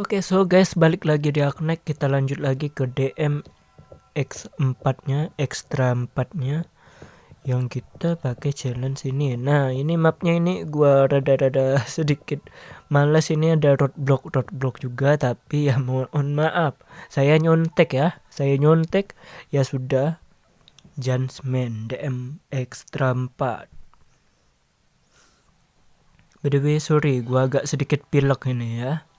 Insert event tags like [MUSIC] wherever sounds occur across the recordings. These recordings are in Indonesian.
Oke, so guys, balik lagi di Aknek. Kita lanjut lagi ke DM X4-nya, extra 4-nya yang kita pakai challenge ini. Nah, ini mapnya ini gua rada-rada [LAUGHS] sedikit males ini ada roadblock roadblock juga tapi ya mohon maaf. Saya nyontek ya. Saya nyontek ya sudah Jansman DM extra 4. By the way, sorry, gua agak sedikit pilek ini ya.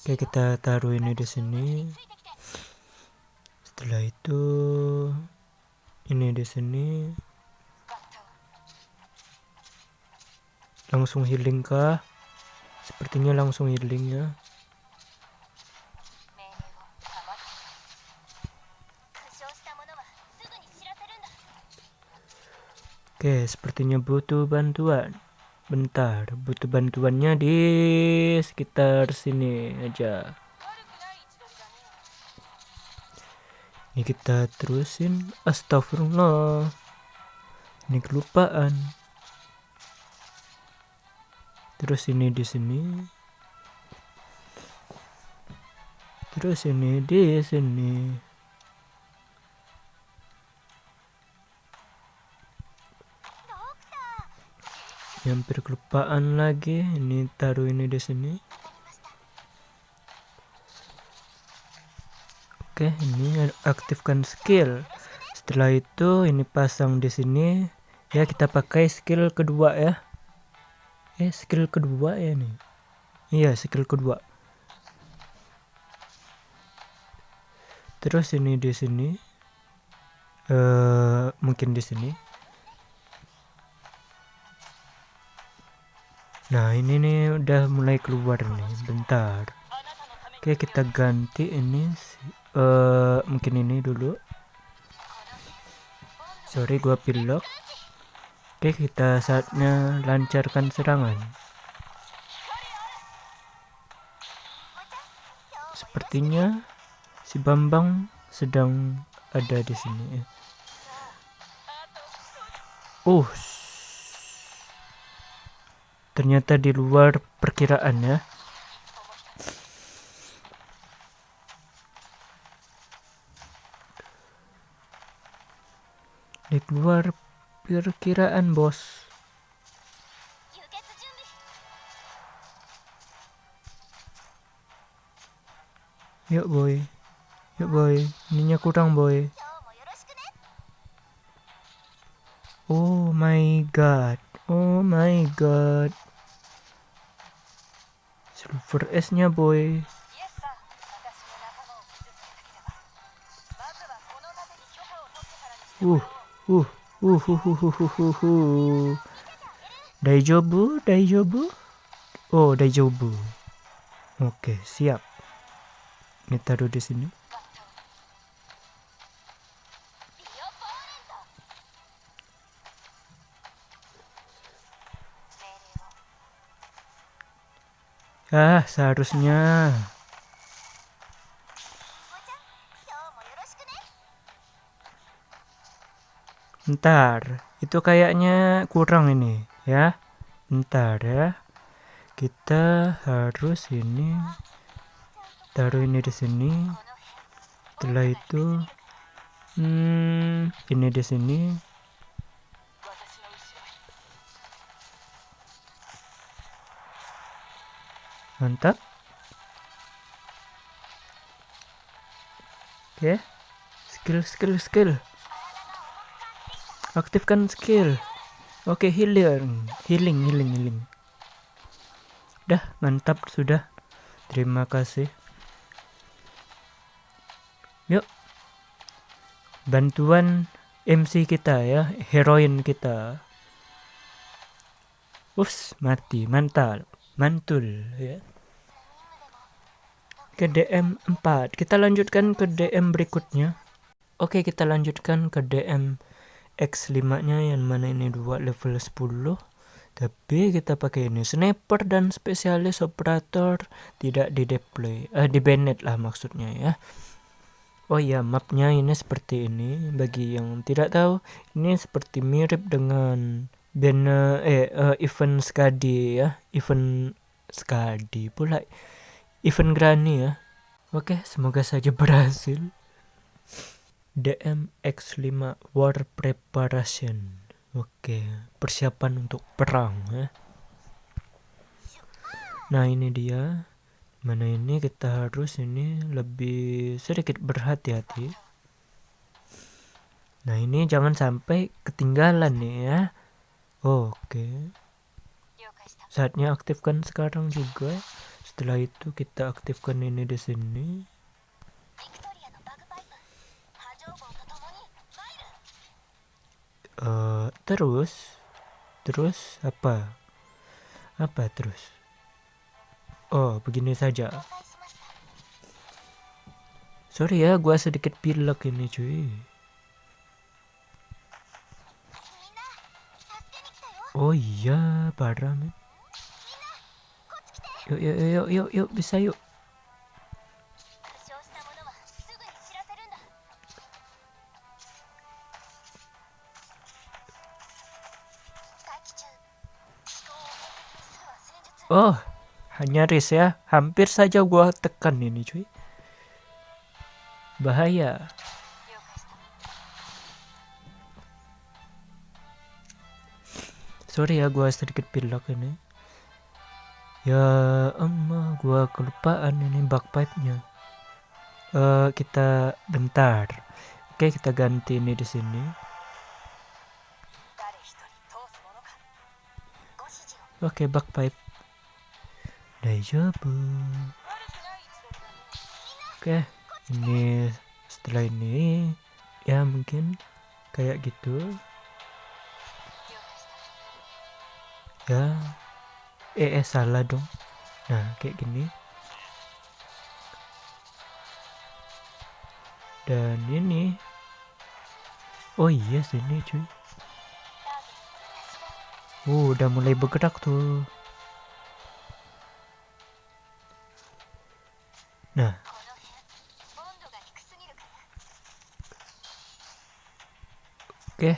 Oke kita taruh ini di sini. Setelah itu ini di sini. Langsung healing kah? Sepertinya langsung healing ya. Oke, sepertinya butuh bantuan. Bentar, butuh bantuannya di sekitar sini aja. Ini kita terusin. Astagfirullah. Ini kelupaan. Terus ini di sini. Terus ini di sini. Hampir kelupaan lagi. Ini taruh ini di sini. Oke ini aktifkan skill. Setelah itu ini pasang di sini. Ya kita pakai skill kedua ya. Eh skill kedua ya nih iya skill kedua. Terus ini di sini. Uh, mungkin di sini Nah ini nih udah mulai keluar nih bentar. Oke kita ganti ini uh, mungkin ini dulu. Sorry gua pilok. Oke kita saatnya lancarkan serangan. Sepertinya si Bambang sedang ada di sini uh ternyata di luar perkiraan ya di luar perkiraan bos. Yuk boy. Yuk boy. Ininya kurang boy. Oh my god. Oh my god Silver S nya boy Uh, uh, uh, uh, uh, uh, uh, uh, uh. Daijobu, Daijobu. Oh, Daijobu. Oke, siap. Ini taruh di sini. Ah, seharusnya. Bentar, itu kayaknya kurang ini, ya. Bentar ya. Kita harus ini taruh ini di sini. Setelah itu hmm, ini di sini. Mantap. Oke. Skill skill skill. Aktifkan skill. Oke healing. Healing healing healing. Udah mantap sudah. Terima kasih. Yuk. Bantuan MC kita ya heroin kita. Ups, mati, mantap, mantul ya. Ke DM 4 kita lanjutkan ke DM berikutnya. Oke kita lanjutkan ke DM X5 nya yang mana ini dua level 10 tapi kita pakai ini sniper dan spesialis operator tidak di deploy. Eh di banned lah maksudnya ya. Oh ya, mapnya ini seperti ini. Bagi yang tidak tahu, ini seperti mirip dengan banner eh uh, event Skadi ya, event sekali pula. Event granny ya. Oke semoga saja [LAUGHS] berhasil. DMX5 War Preparation. Oke persiapan untuk perang ya. Nah ini dia. Mana ini? Kita harus ini lebih sedikit berhati-hati. Nah ini jangan sampai ketinggalan nih ya oke. Saatnya aktifkan sekarang juga. Setelah itu kita aktifkan ini di sini. Uh, terus? Terus apa? Apa terus? Oh, begini saja. Sorry ya, gua sedikit pilek ini cuy. Oh iya, parah men. Yuk, yuk, yuk, yuk, yuk, bisa yuk. Oh, nyaris ya hampir saja gua tekan ini cuy bahaya sorry ya gua sedikit pilek ini. Ya emang gua kelupaan ini pipe nya uh, kita bentar. Oke kita ganti ini di sini. Oke pipe Daijoubu Oke ini setelah ini ya mungkin kayak gitu ya eh, eh salah dong. Nah kayak gini. Dan ini. Oh iya sini cuy. Oh udah mulai bergerak tuh. Nah. Oke.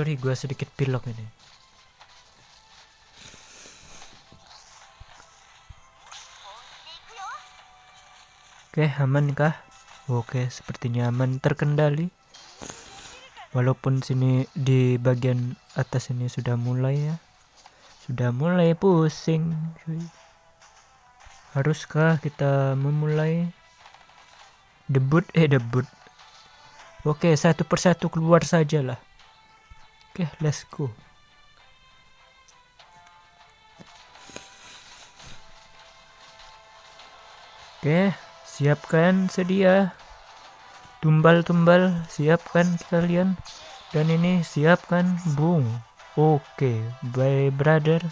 Sorry, gue sedikit pilok ini. Oke, aman kah? Oke, sepertinya aman. Terkendali. Walaupun sini di bagian atas ini sudah mulai ya. Sudah mulai pusing haruskah kita memulai? Debut eh debut. Oke satu persatu keluar saja oke let's go. Oke siapkan sedia. Tumbal-tumbal siapkan kalian dan ini siapkan bung oke okay. bye brother.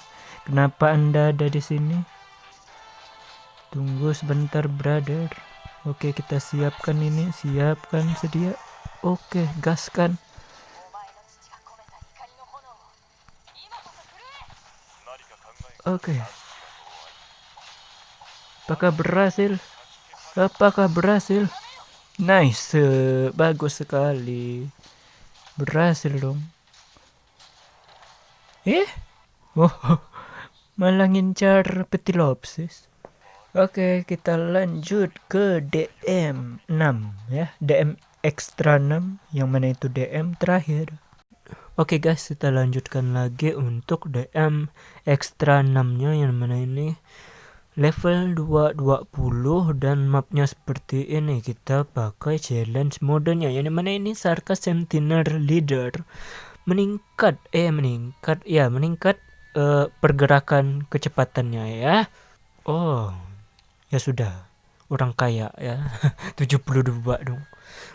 Kenapa anda ada di sini? Tunggu sebentar brother. Oke okay, kita siapkan ini. Siapkan sedia. Oke okay, gaskan oke okay. apakah berhasil apakah berhasil Nice, bagus sekali. Berhasil dong. Eh? Oh, [LAUGHS] malah ngincar petilopsis. Oke, kita lanjut ke DM 6 ya. DM extra 6 yang mana itu DM terakhir. Oke guys, kita lanjutkan lagi untuk DM extra 6-nya yang mana ini? Level 220 dan mapnya seperti ini. Kita pakai challenge modenya. Yang mana ini? Sarka Sentinel Leader. Meningkat. Eh meningkat. Ya meningkat uh, pergerakan kecepatannya ya. Oh ya sudah. Orang kaya ya. [LAUGHS] 72 dong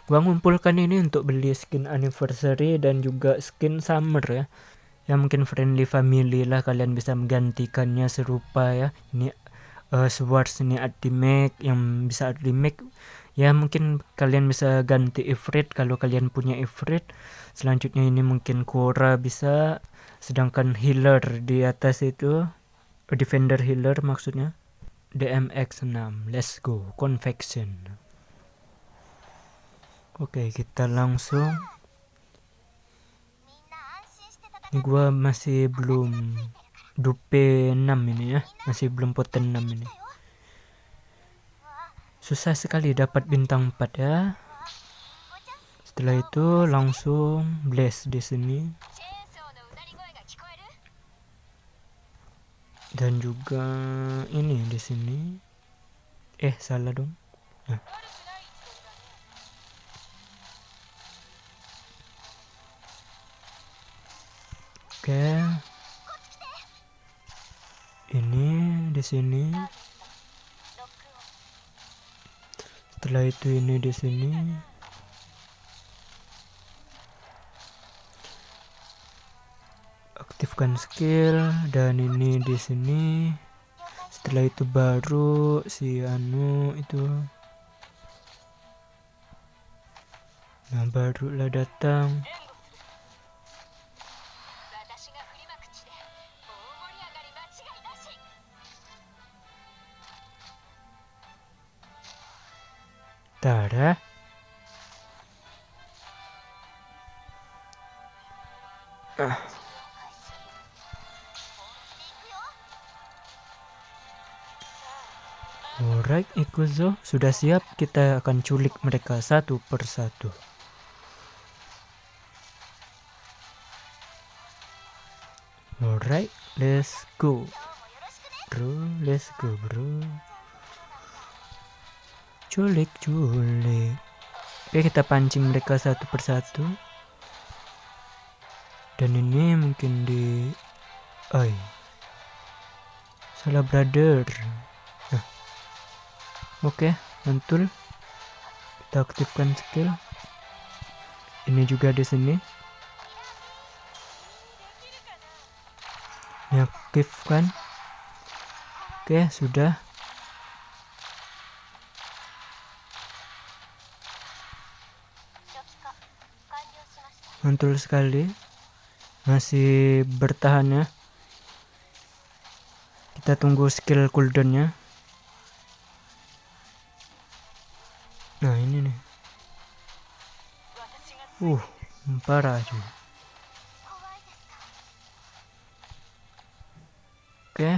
gua ngumpulkan ini untuk beli skin anniversary dan juga skin summer ya. Ya mungkin friendly family lah kalian bisa menggantikannya serupa ya. Ini uh, swords ini ultimate yang bisa ultimate ya mungkin kalian bisa ganti ifrit kalau kalian punya ifrit. Selanjutnya ini mungkin Kora bisa sedangkan healer di atas itu defender healer maksudnya. DMX 6 let's go confection Oke kita langsung. Ini gua masih belum dupe 6 ini ya. Masih belum poten 6 ini. Susah sekali dapat bintang 4 ya. Setelah itu langsung bless di sini. Dan juga ini di sini. Eh salah dong. Nah. Oke. Ini di sini. Setelah itu ini di sini. Aktifkan skill dan ini di sini. Setelah itu baru si anu itu. Nah barulah datang Tada. Ah. Alright, Ikuzo, sudah siap kita akan culik mereka satu persatu. Alright, let's go. Bro, let's go, bro culik culik. Oke kita pancing mereka satu persatu. Dan ini mungkin di oi. Salah brother. Nah. oke mantul. Kita aktifkan skill. Ini juga di sini. Aktifkan. Oke sudah mantul sekali. Masih bertahan ya. Kita tunggu skill cooldownnya. Nah ini nih. Uh parah cuy. Oke.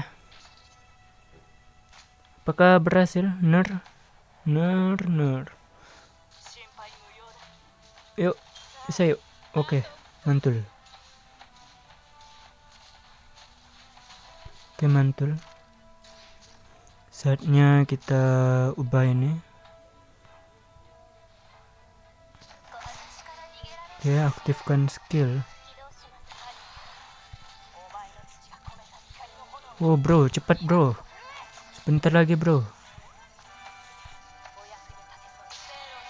Apakah berhasil? Ner. Ner ner. Yuk bisa yuk Oke, mantul. Oke, mantul. Saatnya kita ubah ini. Oke, aktifkan skill. Oh, bro, cepat, bro. Sebentar lagi, bro.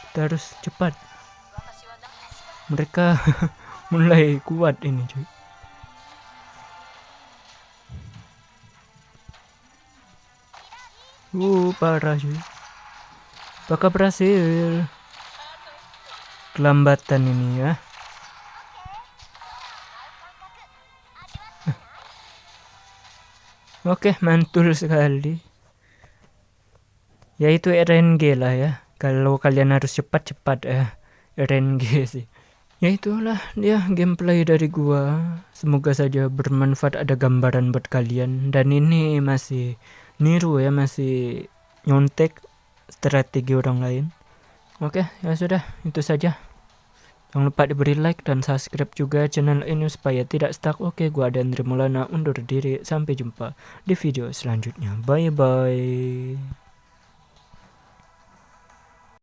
Kita harus cepat mereka [LAUGHS] mulai kuat ini cuy uh parah cuy apakah berhasil kelambatan ini ya [LAUGHS] Oke, mantul sekali. Ya itu RNG lah ya. Kalau kalian harus cepat-cepat ya. RNG sih ya itulah dia gameplay dari gua. Semoga saja bermanfaat ada gambaran buat kalian. Dan ini masih niru ya masih nyontek strategi orang lain. Oke ya sudah itu saja. Jangan lupa diberi like dan subscribe juga channel ini supaya tidak stuck. Oke gua dan Mulana undur diri. Sampai jumpa di video selanjutnya. Bye bye